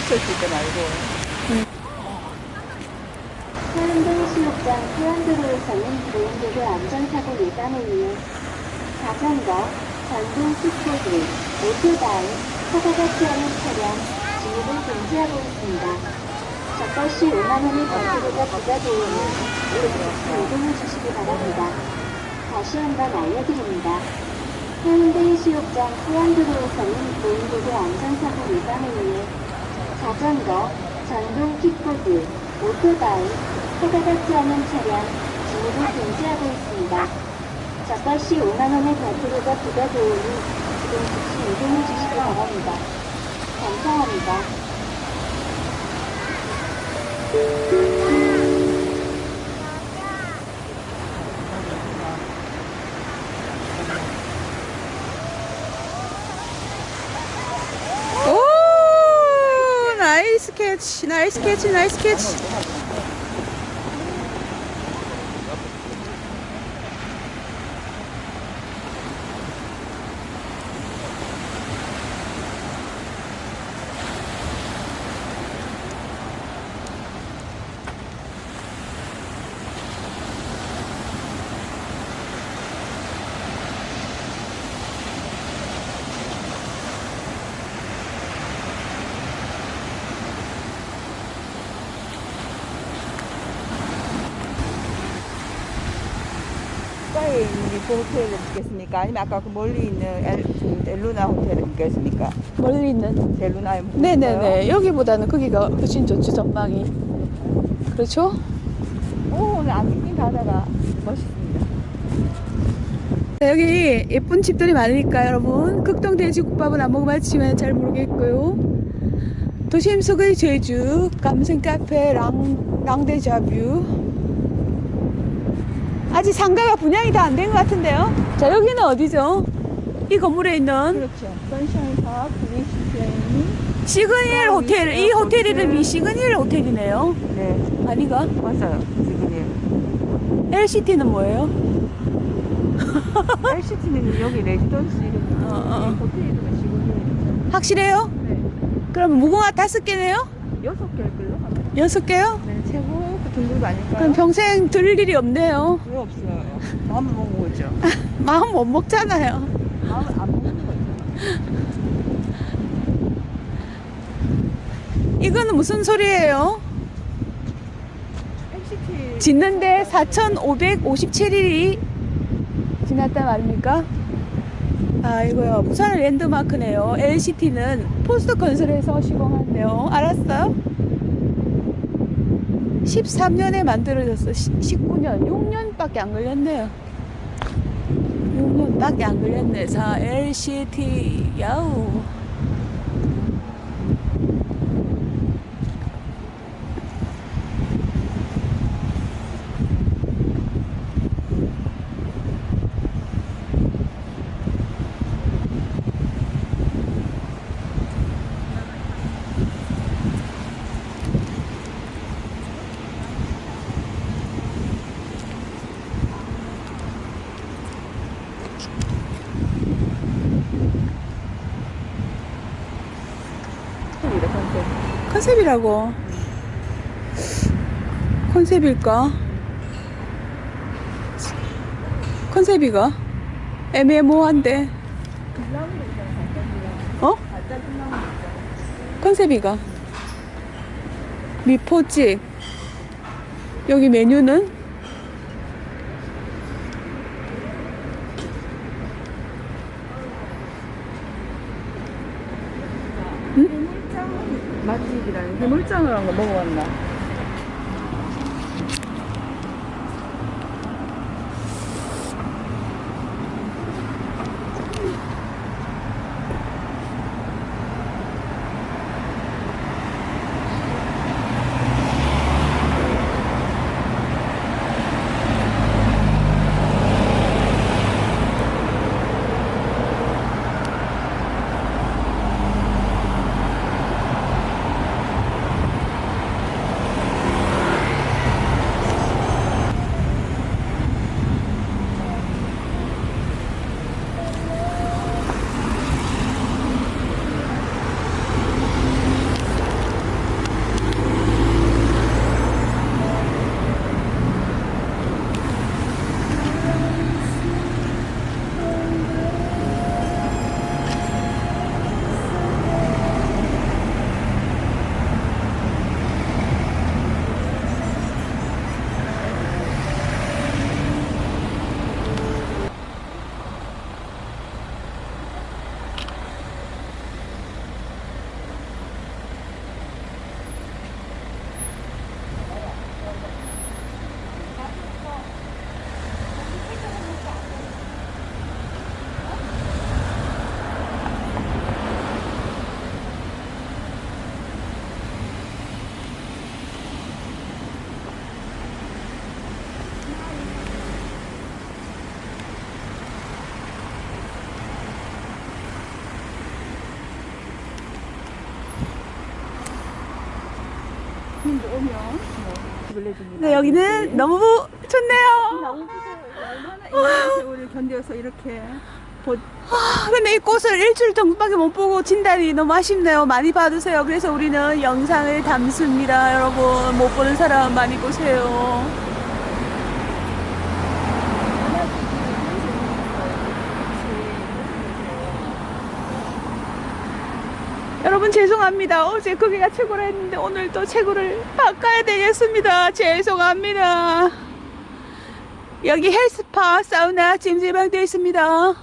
늦었을 때 말고. 서현동 수욕장 수안도로에서는 보행도로 안전사고 예방을 위해 자전거, 전동 킥보드, 오토바이, 허가가 필요한 차량, 진입을 금지하고 있습니다. 적발 시 5만원의 벌금과 부과되오니 이렇게 이동해 주시기 바랍니다. 다시 한번 알려드립니다. 해운대 해수욕장 수안도로에서는 보행도로 안전사고 예방을 위해 자전거, 전동 킥보드, 오토바이, 허가받지 않은 차량, 진입을 금지하고 있습니다. 시 5만원의 과태료가 부과되오니 지금 즉시 이동해 주시기 바랍니다. 감사합니다. 오 나이스 캐치 나이스 캐치 나이스 캐치 가까이 있는 호텔을 묵겠습니까? 아니면 아까 그 멀리 있는 엘, 그 호텔을 묵겠습니까? 멀리 있는 델루나에 묵겠어요? 네네네 여기보다는 거기가 훨씬 좋죠 전망이 그렇죠? 오, 오늘 안개낀 바다가 멋있습니다. 자, 여기 예쁜 집들이 많으니까 여러분 극동 돼지국밥은 안 먹어봤지만 잘 모르겠고요 도심 속의 제주 감성 카페 랑, 랑데자뷰 아직 상가가 분양이 다 안 된 것 같은데요 자 여기는 어디죠? 이 건물에 있는 그렇죠. 선샤인 파크, 리시트레인. 시그니엘 호텔 이 호텔 이름이 시그니엘 호텔이네요 네, 아니가? 맞아요. 지금 LCT는 뭐예요? LCT는 여기 레지던스 이름이 어, 어. 호텔 이름이 지금 확실해요? 네. 그럼 무궁화 다섯 개네요? 여섯 개일? 아마. 여섯 개요? 네, 최고 그 등급 아닐까요? 그럼 평생 들을 일이 없네요 왜 없어요? 마음을 먹고 오죠. 마음 못 먹잖아요 마음을 안 먹는 거죠. 이거는 무슨 소리예요? LCT 짓는데 4,557일이 지났단 말입니까? 아 이거요 부산의 랜드마크네요 LCT는 포스트 건설에서 시공한대요 알았어요? 13년에 만들어졌어. 19년. 6년밖에 안 걸렸네요. 6년밖에 안 걸렸네. 자 LCT 야우 컨셉이래 컨셉. 컨셉이라고 컨셉일까? 컨셉이가 애매모호한데 어? 컨셉이가 미포집 여기 메뉴는 맛집이라는 해물장을 한거 먹어봤나? 내줍니다. 네, 여기는 너무 좋네요. 너무. 얼마나 이 세월을 견뎌서 이렇게 보, 아, 근데 이 꽃을 일주일 정도밖에 못 보고 진다니 너무 아쉽네요. 많이 봐주세요. 그래서 우리는 영상을 담습니다. 여러분, 못 보는 사람 많이 보세요. 여러분 죄송합니다. 어제 거기가 최고라 했는데 오늘 또 최고를 바꿔야 되겠습니다. 죄송합니다. 여기 헬스파, 사우나, 찜질방 되어 있습니다.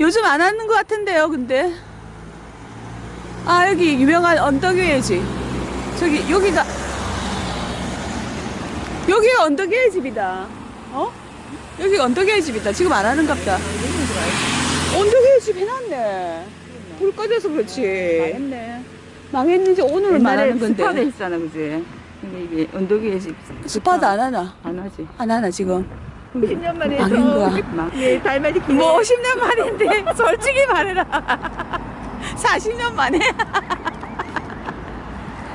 요즘 안 하는 것 같은데요, 근데. 아, 여기 유명한 언덕위의 저기, 여기가, 여기가 언덕위의 집이다. 어? 여기가 언덕위의 집이다. 지금 안 하는 갑다. 언덕위의 집 해놨네. 불 꺼져서 그렇지. 망했네. 망했는지 옛날에 망하는 건데. 스파도 했잖아, 그지? 근데 이게 언덕 위에 집. 스파도 안 하나? 안 하지. 안 하나, 지금. 10년 만에 망한 거야. 막, 예, 달맞이. 뭐 50년 만인데 솔직히 말해라 40년 만에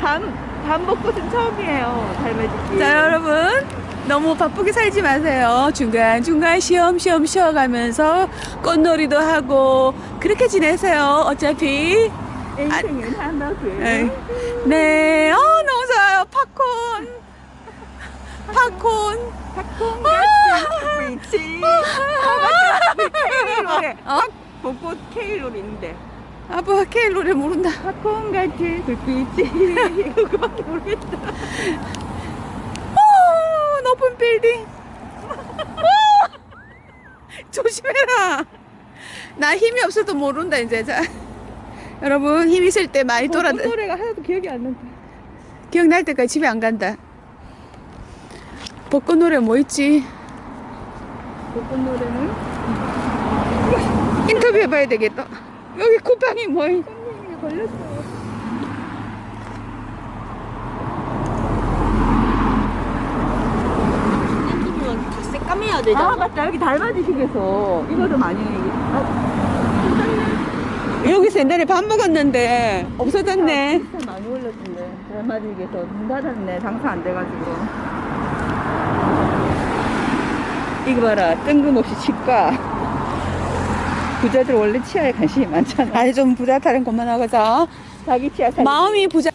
밤, 밤 벚꽃은 처음이에요. 달맞이 기. 자 여러분 너무 바쁘게 살지 마세요 중간중간 쉬엄쉬엄 쉬어가면서 꽃놀이도 하고 그렇게 지내세요 어차피 인생은 하나고요. 에이. 네 어, 너무 좋아요 팝콘 팝콘 팝콘 아! 같은 불빛이. 케일 노래. 어? 벚꽃 케일 노래 있는데. 아빠 노래 모른다 팝콘 같은 불빛이. 그거밖에 모르겠다. 빌딩. 오! 조심해라. 나 힘이 없어도 모른다 이제. 자, 여러분 힘 있을 때 많이 돌아. 벚꽃 노래가 하나도 기억이 안 난다. 기억날 때까지 집에 안 간다. 벚꽃 노래 뭐 있지? 벚꽃 노래는 인터뷰 해봐야 되겠다. 여기 쿠팡이 뭐? 있- 선생님이 걸렸어. 새까매야 아. 맞다. 여기 달맞이식에서 이거도 많이 아, 여기서 옛날에 밥 먹었는데 없어졌네. 진짜 많이 올렸던데. 달맞이식에서 문 닫았네. 장사 안 돼가지고. 이거 봐라. 뜬금없이 치과 부자들 원래 치아에 관심이 많잖아. 아니 좀 부자 타는 것만 하자. 자기 치아 살 마음이 부자.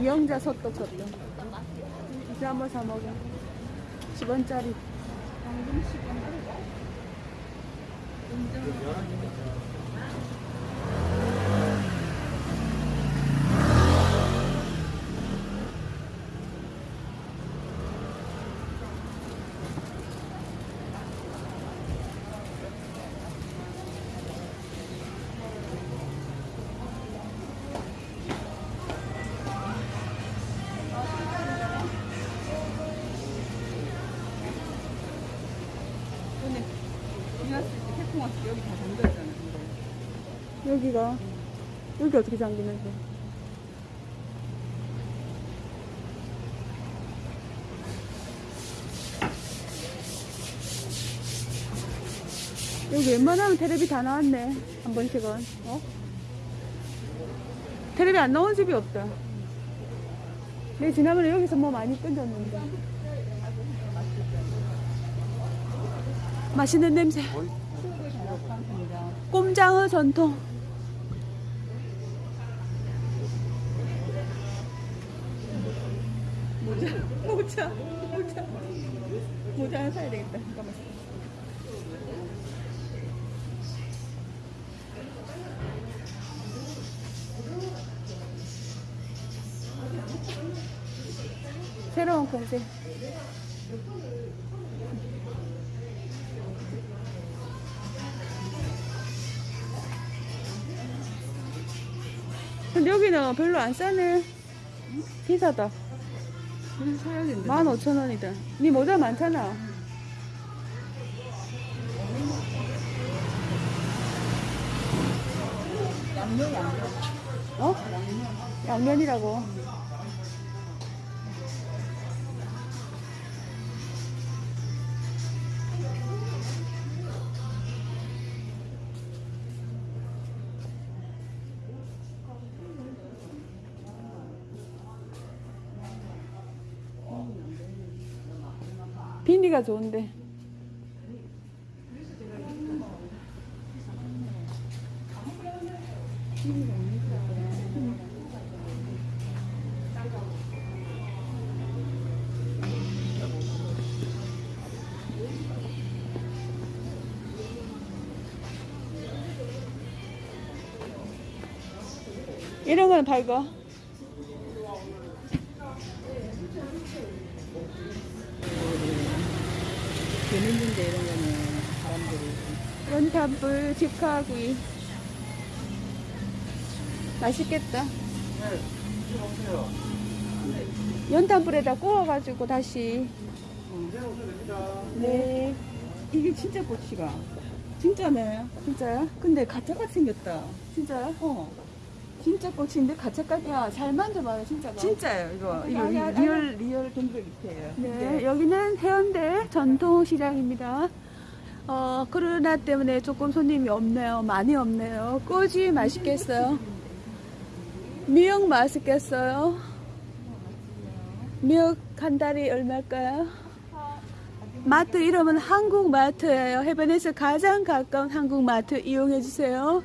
이영자 소떡 소떡 이제 한번 사먹어 10원짜리. 여기가 여기 어떻게 잠기는데? 여기 웬만하면 테레비 다 나왔네 한 번씩은 어? 테레비 안 나온 집이 없다 내 지난번에 여기서 뭐 많이 던졌는데 맛있는 냄새 꼼장어 전통 모자, 모자, 모자. 모자 하나 사야 되겠다. 잠깐만. 새로운 컨셉 여기는 별로 안 싸네 비싸다 그래서 사야 된다. 15,000원이다 니 모자 많잖아 돼. 어? 양면이라고 빈니가 좋은데. 이런 거는 밝아 연탄불 직화구이 맛있겠다 연탄불에다 구워가지고 다시 네 이게 진짜 꼬치가. 진짜네. 진짜요? 근데 가짜같이 생겼다. 진짜요? 어. 진짜 꽃인데 가짜같이야 잘 만져봐요 진짜가 진짜요, 이거. 이거 real, real 동백이에요. 네 여기는 해운대 전통시장입니다 어 코로나 때문에 조금 손님이 없네요. 많이 없네요. 꼬지 맛있겠어요? 미역 맛있겠어요? 미역 한 단이 얼마일까요? 마트 이름은 한국마트예요. 해변에서 가장 가까운 한국마트 이용해주세요.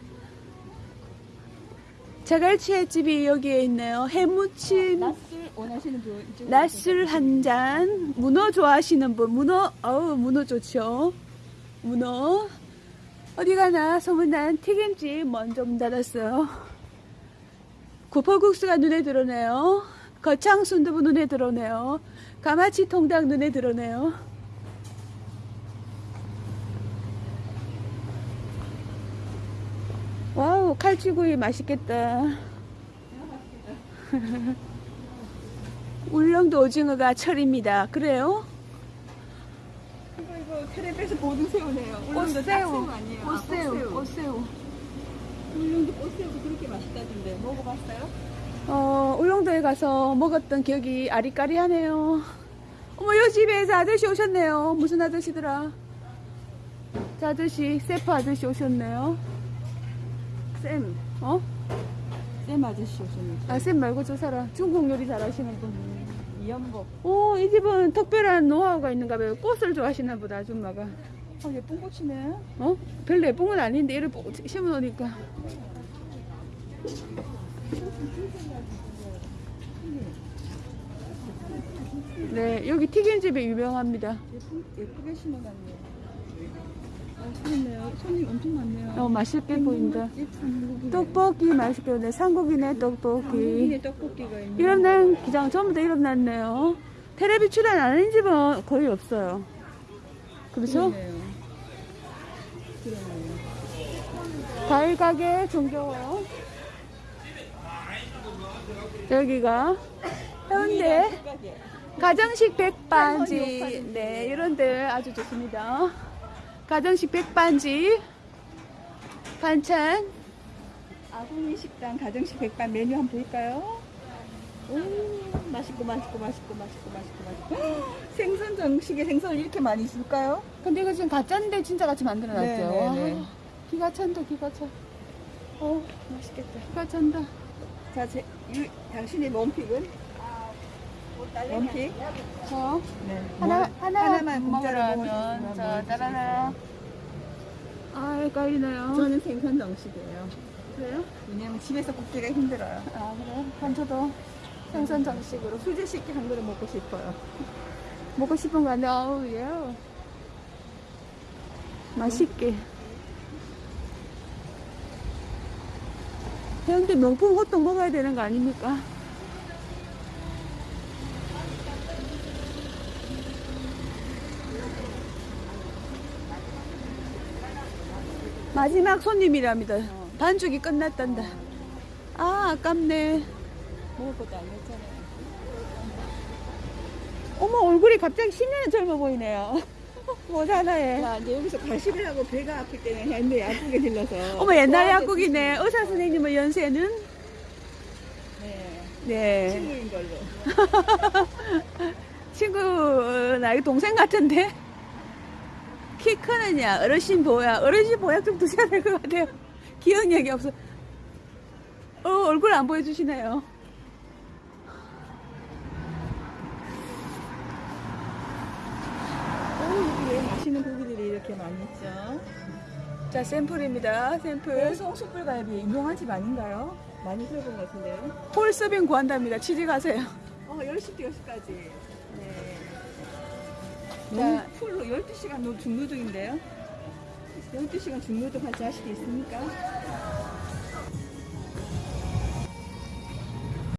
자갈치 집이 여기에 있네요. 해무침 낯을 원하시는 분. 낮술 한 잔, 문어 좋아하시는 분, 문어, 어우, 문어 좋죠. 문어. 어디 가나 소문난 튀김집 먼저 문 닫았어요. 구포국수가 눈에 들어오네요. 거창 순두부 눈에 들어오네요. 가마치 통닭 눈에 들어오네요. Wow, 칼치구이 맛있겠다. 울릉도 오징어가 철입니다. 그래요? 이거 이거 텔레비에서 보던 새우네요. 울릉도 딱새우 아니에요. 아, 꽃새우. 꽃새우. 울릉도 꽃새우도 그렇게 맛있다던데 먹어봤어요? 어, 울릉도에 가서 먹었던 기억이 아리까리하네요. 어머, 요 집에 저 아저씨 오셨네요. 무슨 아저씨더라? 저 아저씨, 세프 아저씨 오셨네요. 쌤, 어? 쌤 아저씨 오셨는데 아, 쌤 말고 저 사람. 중국 요리 잘하시는 분. 이연복. 오, 이 집은 특별한 노하우가 있는가 봐요. 꽃을 좋아하시나 보다, 아줌마가. 어 예쁜 꽃이네. 어? 별로 예쁜 건 아닌데, 이를 심어놓으니까. 네, 여기 튀김집이 유명합니다. 예쁜 예쁘게 심어놨네. 손님 엄청 많네요. 어, 맛있게 보인다. 한국이네. 떡볶이 맛있게 보네. 삼국이네, 떡볶이. 한국인의 떡볶이가 있네. 이름난 기장 전부 다 이름났네요. 텔레비 출연 안 하는 집은 거의 없어요. 그렇죠? 그러네요. 그러네요. 과일 가게 정겨워. 여기가 해운대. 가정식 백반지. 네, 이런 데 아주 좋습니다. 가정식 백반지. 반찬. 아궁이 식당 가정식 백반 메뉴 한번 볼까요? 오, 맛있고 맛있고 맛있고 맛있고 맛있고 맛있고. 생선 정식에 생선을 이렇게 많이 줄까요? 근데 이거 지금 가짜인데 진짜 같이 만들어놨죠. 네, 네, 네. 와, 기가 찬다, 기가 차. 어, 맛있겠다. 기가 찬다. 자, 제, 이, 당신의 몸픽은? 몸픽? 저 네. 하나, 뭐, 하나 하나만 공짜로 먹으라면 저 따라라. 아, 헷갈리네요. 저는 생선 정식이에요. 그래요? 왜냐면 집에서 굽기가 힘들어요. 아, 그래요? 그럼 저도 생선 정식으로 수제 식기 한 그릇 먹고 싶어요. 먹고 싶은 거 같네. 아우, 예. 맛있게. 해운대 명품 호떡 먹어야 되는 거 아닙니까? 마지막 손님이랍니다. 반죽이 끝났단다. 아, 아깝네. 먹을 것도 아니었잖아요. 어머, 얼굴이 갑자기 10년이 젊어 보이네요. 모자라에. 자, 이제 여기서 과식을 하고 배가 아플 때는 했는데 약국에 들러서. 어머, 옛날 약국이네. 의사 선생님의 연세는? 네. 네. 친구인 걸로. 친구, 나이 동생 같은데? 키 크느냐, 어르신 보약, 어르신 보약 좀 드셔야 될 것 같아요. 기억력이 없어. 어, 얼굴 안 보여주시네요. 오, 여기 왜 맛있는 고기들이 이렇게 많이 있죠? 자, 샘플입니다. 샘플. 배송 숯불갈비 유명한 집 아닌가요? 많이 들어본 것 같은데요. 홀 서빙 구한답니다. 취직하세요. 어, 10시부터 10시까지. 네. 자. 너무 풀로 12시간 노- 중노동인데요? 12시간 중노동 할 자식이 있습니까?